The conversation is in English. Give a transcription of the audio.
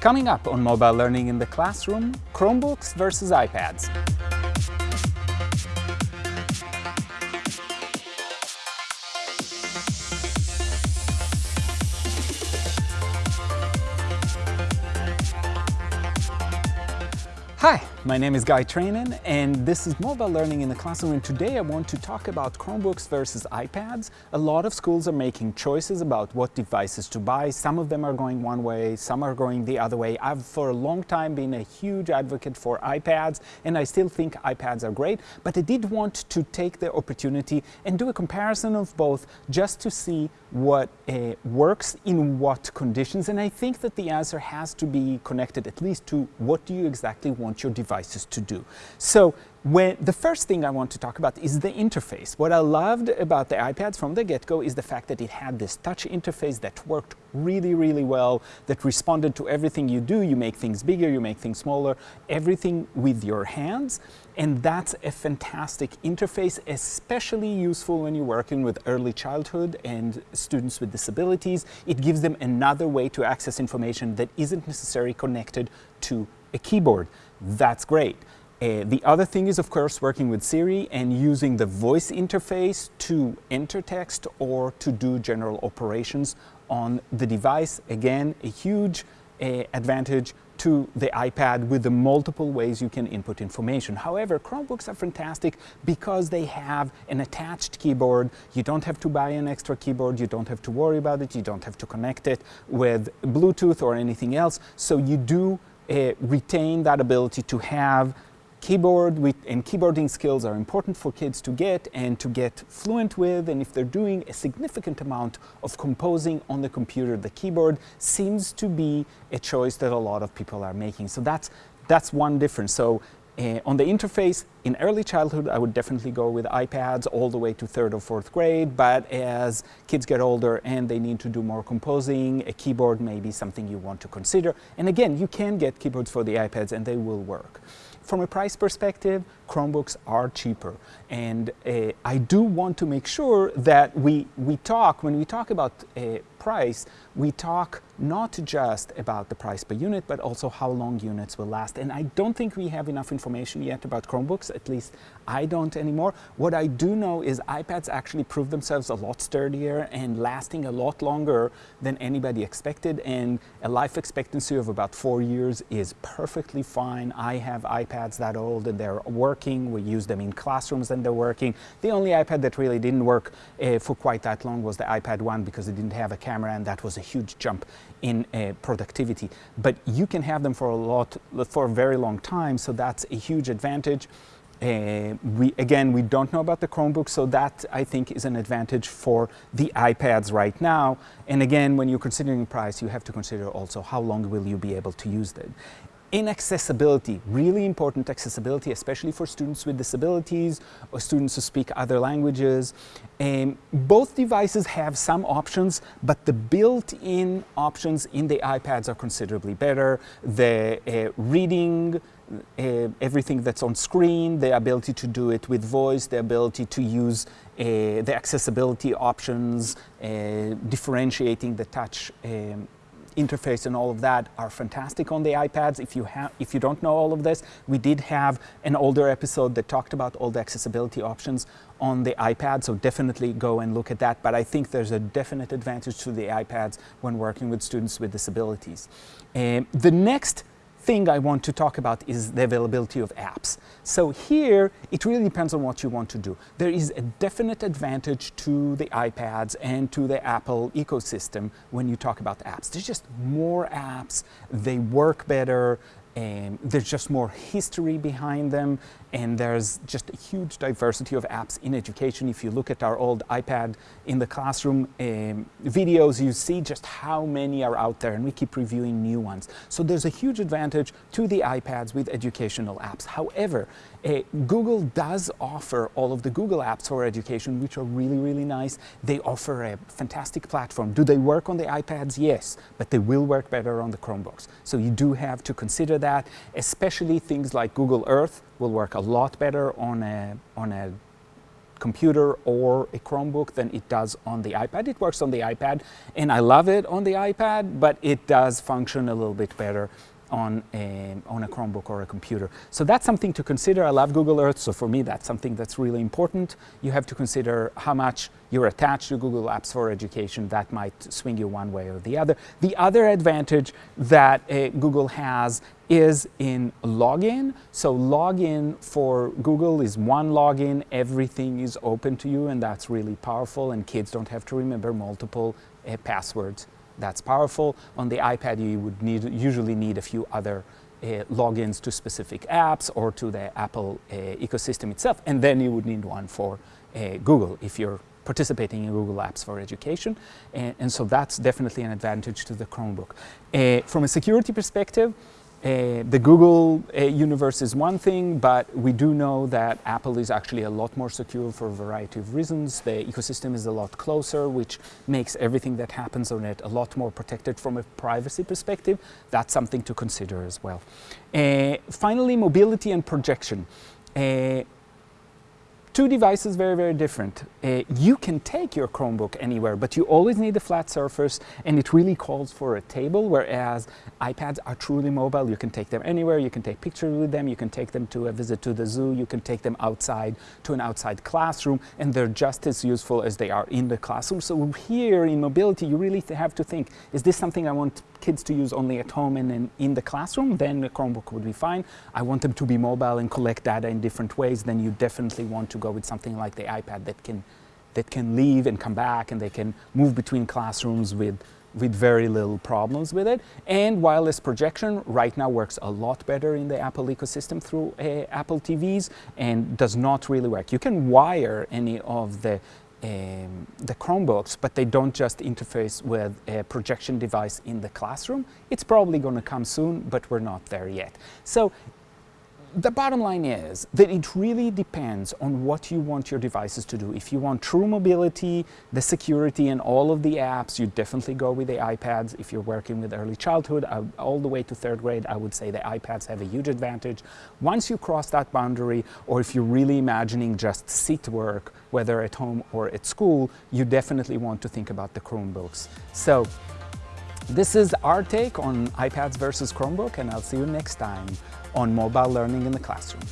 Coming up on Mobile Learning in the Classroom, Chromebooks versus iPads. Hi, my name is Guy Trainin and this is Mobile Learning in the Classroom and today I want to talk about Chromebooks versus iPads. A lot of schools are making choices about what devices to buy. Some of them are going one way, some are going the other way. I've for a long time been a huge advocate for iPads and I still think iPads are great, but I did want to take the opportunity and do a comparison of both just to see what uh, works in what conditions and I think that the answer has to be connected at least to what do you exactly want your device devices to do. So when, the first thing I want to talk about is the interface. What I loved about the iPads from the get-go is the fact that it had this touch interface that worked really, really well, that responded to everything you do. You make things bigger, you make things smaller, everything with your hands. And that's a fantastic interface, especially useful when you're working with early childhood and students with disabilities. It gives them another way to access information that isn't necessarily connected to a keyboard that's great. Uh, the other thing is, of course, working with Siri and using the voice interface to enter text or to do general operations on the device. Again, a huge uh, advantage to the iPad with the multiple ways you can input information. However, Chromebooks are fantastic because they have an attached keyboard. You don't have to buy an extra keyboard. You don't have to worry about it. You don't have to connect it with Bluetooth or anything else. So you do uh, retain that ability to have keyboard with, and keyboarding skills are important for kids to get and to get fluent with and if they're doing a significant amount of composing on the computer the keyboard seems to be a choice that a lot of people are making. So that's that's one difference. So uh, on the interface, in early childhood, I would definitely go with iPads all the way to third or fourth grade, but as kids get older and they need to do more composing, a keyboard may be something you want to consider. And again, you can get keyboards for the iPads and they will work. From a price perspective, Chromebooks are cheaper. And uh, I do want to make sure that we, we talk, when we talk about uh, price, we talk not just about the price per unit, but also how long units will last. And I don't think we have enough information yet about Chromebooks, at least I don't anymore. What I do know is iPads actually prove themselves a lot sturdier and lasting a lot longer than anybody expected. And a life expectancy of about four years is perfectly fine. I have iPads that old and they're working. We use them in classrooms and they're working. The only iPad that really didn't work uh, for quite that long was the iPad 1 because it didn't have a camera and that was a huge jump in uh, productivity. But you can have them for a lot, for a very long time, so that's a huge advantage. Uh, we, again, we don't know about the Chromebook, so that I think is an advantage for the iPads right now. And again, when you're considering price, you have to consider also how long will you be able to use them. Inaccessibility, really important accessibility, especially for students with disabilities or students who speak other languages. Um, both devices have some options, but the built-in options in the iPads are considerably better. The uh, reading, uh, everything that's on screen, the ability to do it with voice, the ability to use uh, the accessibility options, uh, differentiating the touch um, interface and all of that are fantastic on the iPads. If you, have, if you don't know all of this, we did have an older episode that talked about all the accessibility options on the iPad, so definitely go and look at that. But I think there's a definite advantage to the iPads when working with students with disabilities. Um, the next thing I want to talk about is the availability of apps. So here, it really depends on what you want to do. There is a definite advantage to the iPads and to the Apple ecosystem when you talk about apps. There's just more apps, they work better, and there's just more history behind them and there's just a huge diversity of apps in education. If you look at our old iPad in the classroom um, videos, you see just how many are out there and we keep reviewing new ones. So there's a huge advantage to the iPads with educational apps. However, uh, Google does offer all of the Google apps for education, which are really, really nice. They offer a fantastic platform. Do they work on the iPads? Yes, but they will work better on the Chromebooks. So you do have to consider that, especially things like Google Earth will work a lot better on a, on a computer or a Chromebook than it does on the iPad. It works on the iPad and I love it on the iPad, but it does function a little bit better on a, on a Chromebook or a computer. So that's something to consider. I love Google Earth, so for me that's something that's really important. You have to consider how much you're attached to Google Apps for Education. That might swing you one way or the other. The other advantage that uh, Google has is in login. So login for Google is one login, everything is open to you and that's really powerful and kids don't have to remember multiple uh, passwords that's powerful. On the iPad, you would need, usually need a few other uh, logins to specific apps or to the Apple uh, ecosystem itself, and then you would need one for uh, Google if you're participating in Google Apps for Education. And, and, so that's definitely an advantage to the Chromebook. From a security perspective, uh, the Google uh, universe is one thing, but we do know that Apple is actually a lot more secure for a variety of reasons. The ecosystem is a lot closer, which makes everything that happens on it a lot more protected from a privacy perspective. That's something to consider as well. Uh, finally, mobility and projection. Two devices very, very different. Uh, you can take your Chromebook anywhere, but you always need a flat surface and it really calls for a table, whereas iPads are truly mobile. You can take them anywhere, you can take pictures with them, you can take them to a visit to the zoo, you can take them outside to an outside classroom, and they're just as useful as they are in the classroom. So here in mobility, you really have to think, is this something I want kids to use only at home and in, in the classroom? Then the Chromebook would be fine. I want them to be mobile and collect data in different ways, then you definitely want to go with something like the iPad that can, that can leave and come back and they can move between classrooms with, with very little problems with it. And wireless projection right now works a lot better in the Apple ecosystem through uh, Apple TVs and does not really work. You can wire any of the um, the Chromebooks, but they don't just interface with a projection device in the classroom. It's probably going to come soon, but we're not there yet. So the bottom line is that it really depends on what you want your devices to do. If you want true mobility, the security and all of the apps, you definitely go with the iPads. If you're working with early childhood, uh, all the way to third grade, I would say the iPads have a huge advantage. Once you cross that boundary, or if you're really imagining just sit work, whether at home or at school, you definitely want to think about the Chromebooks. So this is our take on iPads versus Chromebook, and I'll see you next time on mobile learning in the classroom.